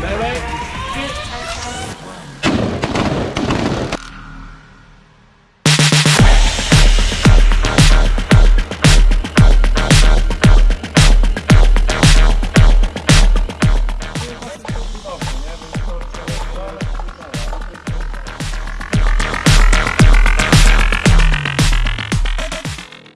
Bye bye.